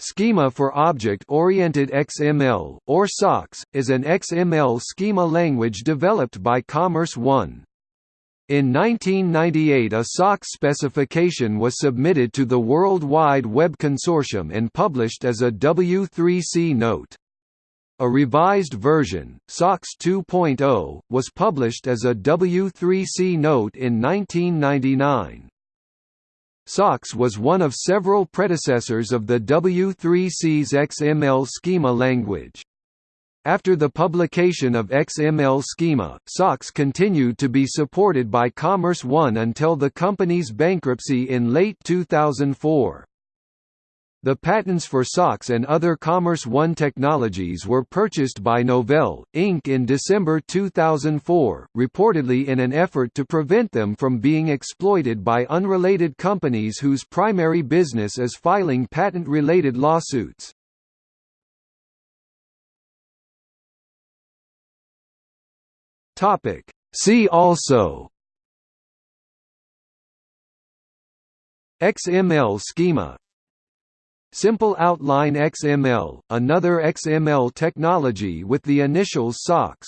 Schema for Object-Oriented XML, or SOX, is an XML schema language developed by Commerce One. In 1998 a SOX specification was submitted to the World Wide Web Consortium and published as a W3C note. A revised version, SOX 2.0, was published as a W3C note in 1999. SOX was one of several predecessors of the W3C's XML schema language. After the publication of XML schema, SOX continued to be supported by Commerce One until the company's bankruptcy in late 2004. The patents for SOX and other Commerce One technologies were purchased by Novell, Inc. in December 2004, reportedly in an effort to prevent them from being exploited by unrelated companies whose primary business is filing patent-related lawsuits. See also XML schema Simple Outline XML, another XML technology with the initials SOX